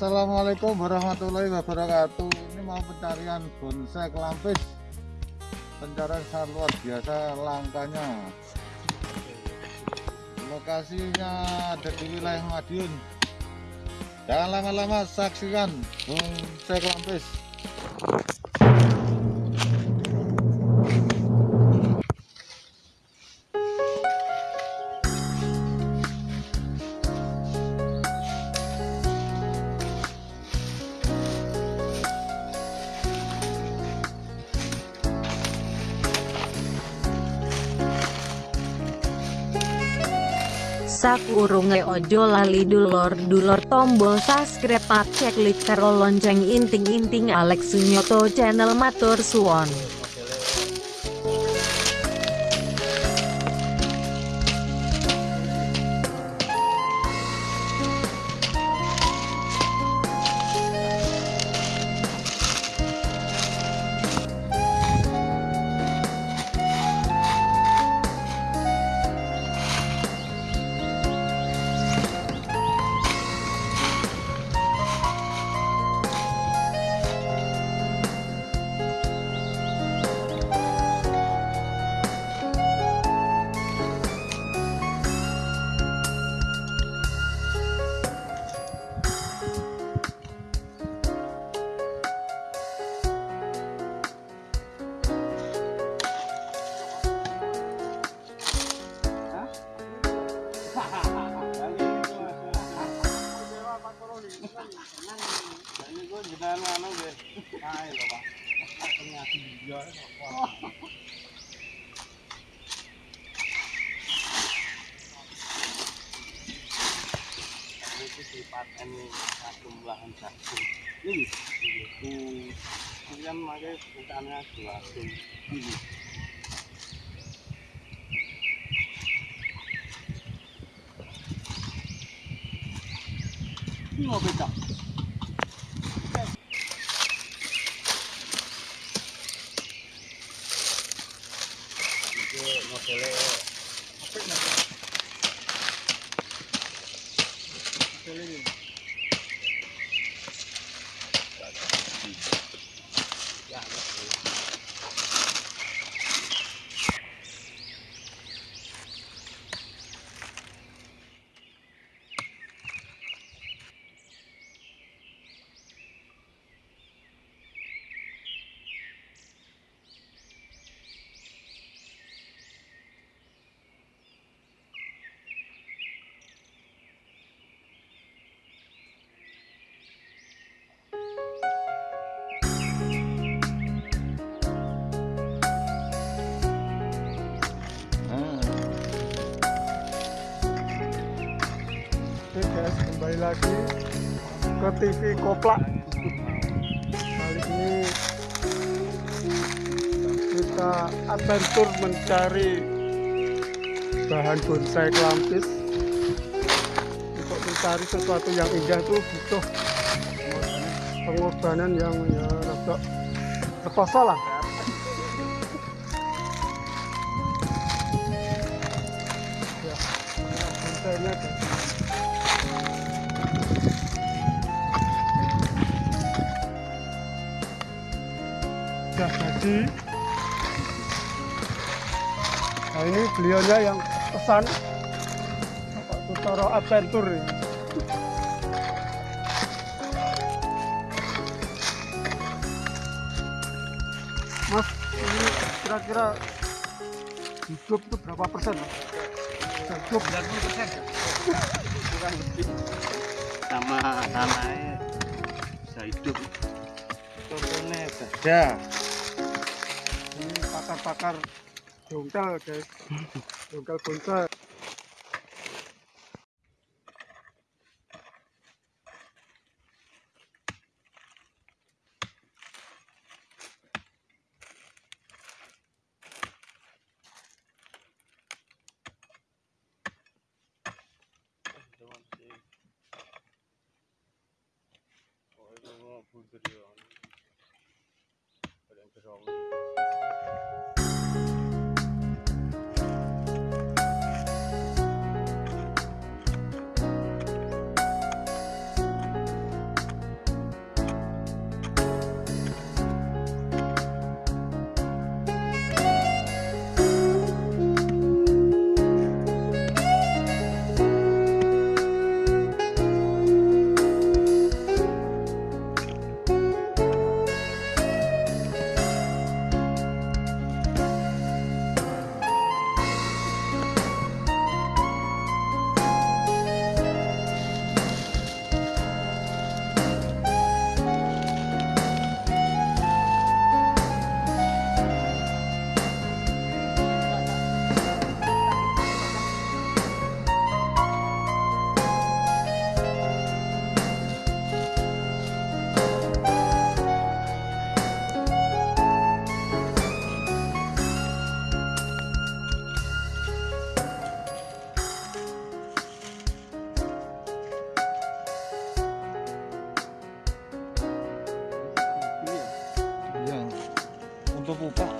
Assalamualaikum warahmatullahi wabarakatuh. Ini mau pencarian bonsai kelampis Pencarian sangat luar biasa langkanya Lokasinya ada di wilayah Madiun. Jangan lama-lama saksikan bonsai kelampis Sakurunge ojo lali dulur dulur tombol subscribe cek klik karo lonceng inting-inting Alex Sunyoto channel matur suwon itu sifat ini jumlahan jagung ini itu ini kan makanya bukannya jagung ini Pino Beta. Thank you. Guys, kembali lagi ke TV Koplak. Kali ini kita adventure mencari bahan bonsai kelampis. Untuk mencari sesuatu yang indah itu butuh pengorbanan yang ya rada rekoso lah. Sudah jadi nah ini beliaunya yang pesan. Sutoro Adventure. Mas ini kira-kira hidup itu berapa persen? Hidup. 90 persen. Kurang lebih. Sama tanahnya bisa hidup. Contohnya ini pakar-pakar dongkal guys dongkal bonsai 五个